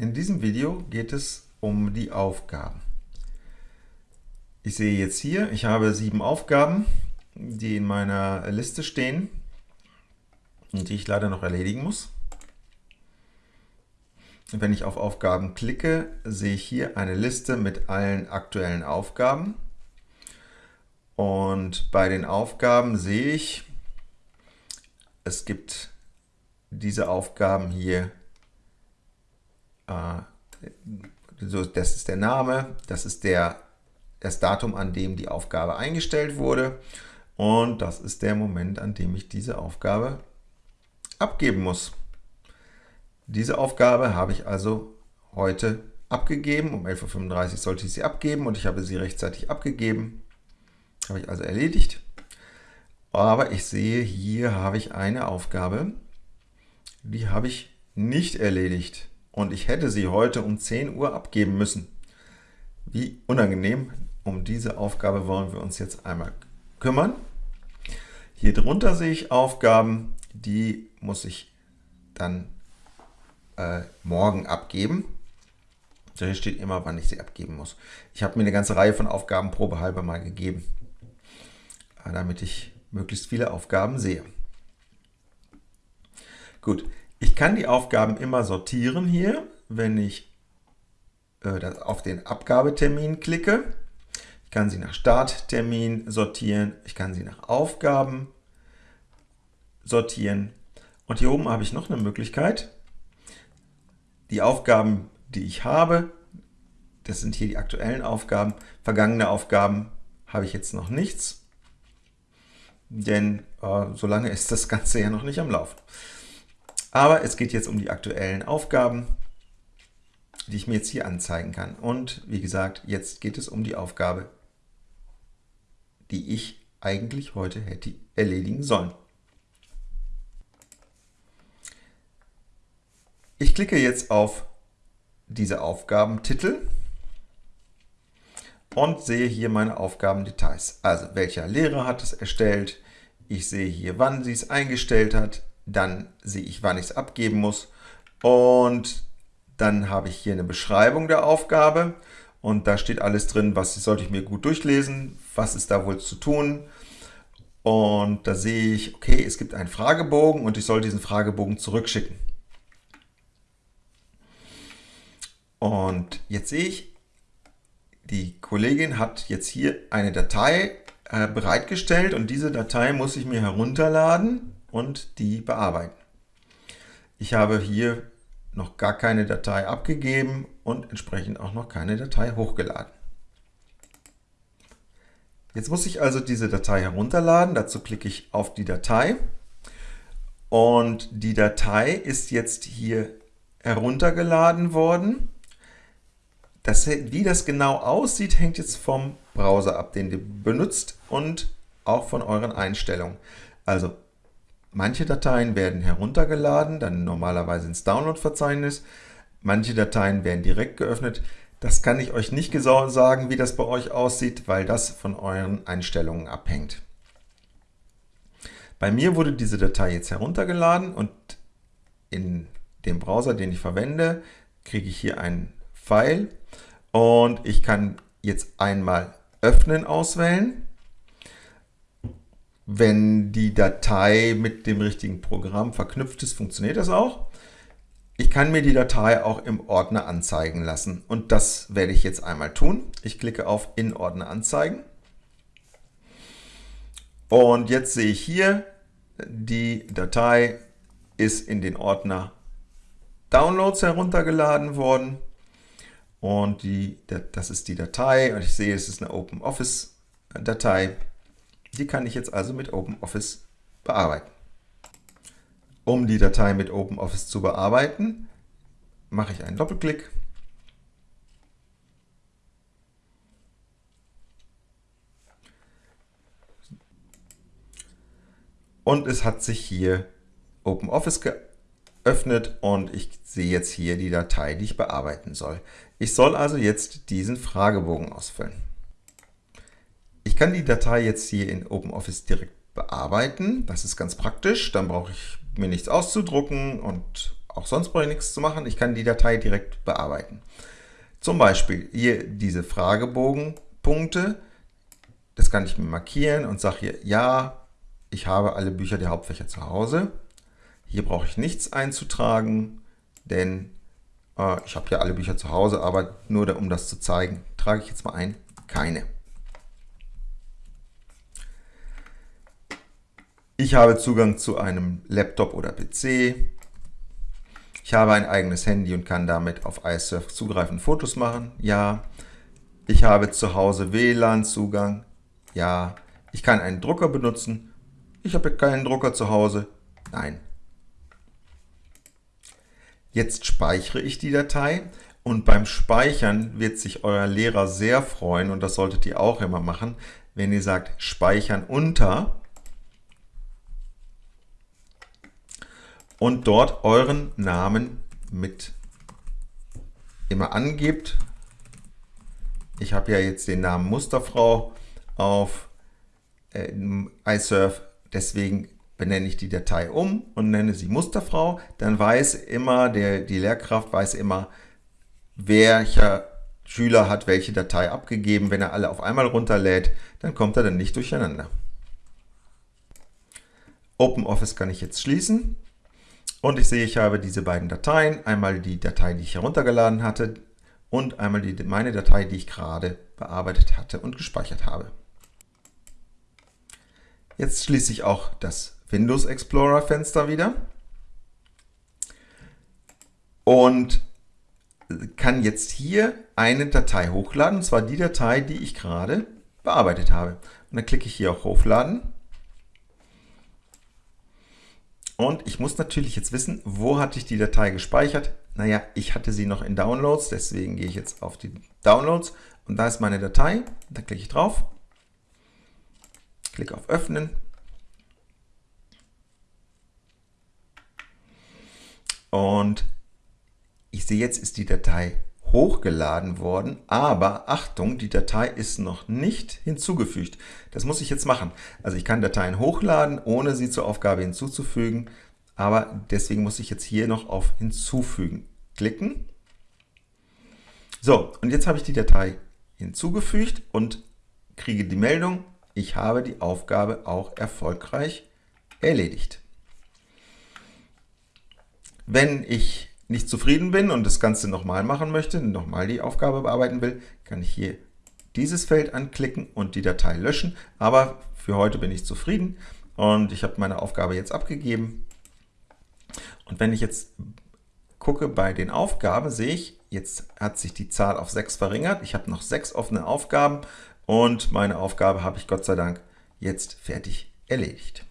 In diesem Video geht es um die Aufgaben. Ich sehe jetzt hier, ich habe sieben Aufgaben, die in meiner Liste stehen und die ich leider noch erledigen muss. Wenn ich auf Aufgaben klicke, sehe ich hier eine Liste mit allen aktuellen Aufgaben. Und bei den Aufgaben sehe ich, es gibt diese Aufgaben hier äh, das ist der Name, das ist der, das Datum, an dem die Aufgabe eingestellt wurde und das ist der Moment, an dem ich diese Aufgabe abgeben muss. Diese Aufgabe habe ich also heute abgegeben, um 11.35 Uhr sollte ich sie abgeben und ich habe sie rechtzeitig abgegeben. Habe ich also erledigt. Aber ich sehe, hier habe ich eine Aufgabe, die habe ich nicht erledigt und ich hätte sie heute um 10 Uhr abgeben müssen. Wie unangenehm. Um diese Aufgabe wollen wir uns jetzt einmal kümmern. Hier drunter sehe ich Aufgaben, die muss ich dann äh, morgen abgeben. Hier steht immer, wann ich sie abgeben muss. Ich habe mir eine ganze Reihe von Aufgaben probehalber mal gegeben, äh, damit ich möglichst viele Aufgaben sehe. Gut, ich kann die Aufgaben immer sortieren hier, wenn ich äh, auf den Abgabetermin klicke. Ich kann sie nach Starttermin sortieren, ich kann sie nach Aufgaben sortieren. Und hier oben habe ich noch eine Möglichkeit. Die Aufgaben, die ich habe, das sind hier die aktuellen Aufgaben. Vergangene Aufgaben habe ich jetzt noch nichts, denn äh, solange ist das Ganze ja noch nicht am Laufen. Aber es geht jetzt um die aktuellen Aufgaben, die ich mir jetzt hier anzeigen kann. Und wie gesagt, jetzt geht es um die Aufgabe, die ich eigentlich heute hätte erledigen sollen. Ich klicke jetzt auf diese Aufgabentitel und sehe hier meine Aufgabendetails. Also welcher Lehrer hat es erstellt, ich sehe hier, wann sie es eingestellt hat, dann sehe ich, wann ich es abgeben muss. Und dann habe ich hier eine Beschreibung der Aufgabe. Und da steht alles drin, was sollte ich mir gut durchlesen, was ist da wohl zu tun. Und da sehe ich, okay, es gibt einen Fragebogen und ich soll diesen Fragebogen zurückschicken. Und jetzt sehe ich, die Kollegin hat jetzt hier eine Datei äh, bereitgestellt und diese Datei muss ich mir herunterladen und die bearbeiten. Ich habe hier noch gar keine Datei abgegeben und entsprechend auch noch keine Datei hochgeladen. Jetzt muss ich also diese Datei herunterladen. Dazu klicke ich auf die Datei und die Datei ist jetzt hier heruntergeladen worden. Das, wie das genau aussieht, hängt jetzt vom Browser ab, den ihr benutzt und auch von euren Einstellungen. Also Manche Dateien werden heruntergeladen, dann normalerweise ins Download-Verzeichnis. Manche Dateien werden direkt geöffnet. Das kann ich euch nicht genau sagen, wie das bei euch aussieht, weil das von euren Einstellungen abhängt. Bei mir wurde diese Datei jetzt heruntergeladen und in dem Browser, den ich verwende, kriege ich hier einen Pfeil und ich kann jetzt einmal Öffnen auswählen wenn die Datei mit dem richtigen Programm verknüpft ist, funktioniert das auch. Ich kann mir die Datei auch im Ordner anzeigen lassen und das werde ich jetzt einmal tun. Ich klicke auf In Ordner anzeigen und jetzt sehe ich hier, die Datei ist in den Ordner Downloads heruntergeladen worden und die, das ist die Datei und ich sehe, es ist eine OpenOffice Datei. Die kann ich jetzt also mit OpenOffice bearbeiten. Um die Datei mit OpenOffice zu bearbeiten, mache ich einen Doppelklick. Und es hat sich hier OpenOffice geöffnet und ich sehe jetzt hier die Datei, die ich bearbeiten soll. Ich soll also jetzt diesen Fragebogen ausfüllen. Kann die Datei jetzt hier in OpenOffice direkt bearbeiten. Das ist ganz praktisch. Dann brauche ich mir nichts auszudrucken und auch sonst brauche ich nichts zu machen, ich kann die Datei direkt bearbeiten. Zum Beispiel hier diese Fragebogenpunkte, das kann ich mir markieren und sage hier, ja, ich habe alle Bücher der Hauptfächer zu Hause. Hier brauche ich nichts einzutragen, denn äh, ich habe ja alle Bücher zu Hause, aber nur um das zu zeigen, trage ich jetzt mal ein, keine. Ich habe Zugang zu einem Laptop oder PC. Ich habe ein eigenes Handy und kann damit auf iSurf zugreifen, Fotos machen. Ja. Ich habe zu Hause WLAN-Zugang. Ja. Ich kann einen Drucker benutzen. Ich habe keinen Drucker zu Hause. Nein. Jetzt speichere ich die Datei und beim Speichern wird sich euer Lehrer sehr freuen und das solltet ihr auch immer machen, wenn ihr sagt Speichern unter und dort euren Namen mit immer angebt. Ich habe ja jetzt den Namen Musterfrau auf äh, iSurf, deswegen benenne ich die Datei um und nenne sie Musterfrau. Dann weiß immer, der, die Lehrkraft weiß immer, welcher Schüler hat welche Datei abgegeben. Wenn er alle auf einmal runterlädt, dann kommt er dann nicht durcheinander. OpenOffice kann ich jetzt schließen. Und ich sehe, ich habe diese beiden Dateien, einmal die Datei, die ich heruntergeladen hatte und einmal die, meine Datei, die ich gerade bearbeitet hatte und gespeichert habe. Jetzt schließe ich auch das Windows Explorer Fenster wieder und kann jetzt hier eine Datei hochladen, und zwar die Datei, die ich gerade bearbeitet habe. Und dann klicke ich hier auf Hochladen Und ich muss natürlich jetzt wissen, wo hatte ich die Datei gespeichert? Naja, ich hatte sie noch in Downloads, deswegen gehe ich jetzt auf die Downloads und da ist meine Datei. Da klicke ich drauf, klicke auf Öffnen. Und ich sehe jetzt ist die Datei hochgeladen worden, aber Achtung, die Datei ist noch nicht hinzugefügt. Das muss ich jetzt machen. Also ich kann Dateien hochladen, ohne sie zur Aufgabe hinzuzufügen, aber deswegen muss ich jetzt hier noch auf Hinzufügen klicken. So, und jetzt habe ich die Datei hinzugefügt und kriege die Meldung, ich habe die Aufgabe auch erfolgreich erledigt. Wenn ich nicht zufrieden bin und das Ganze nochmal machen möchte, nochmal die Aufgabe bearbeiten will, kann ich hier dieses Feld anklicken und die Datei löschen. Aber für heute bin ich zufrieden und ich habe meine Aufgabe jetzt abgegeben. Und wenn ich jetzt gucke bei den Aufgaben, sehe ich, jetzt hat sich die Zahl auf 6 verringert. Ich habe noch 6 offene Aufgaben und meine Aufgabe habe ich Gott sei Dank jetzt fertig erledigt.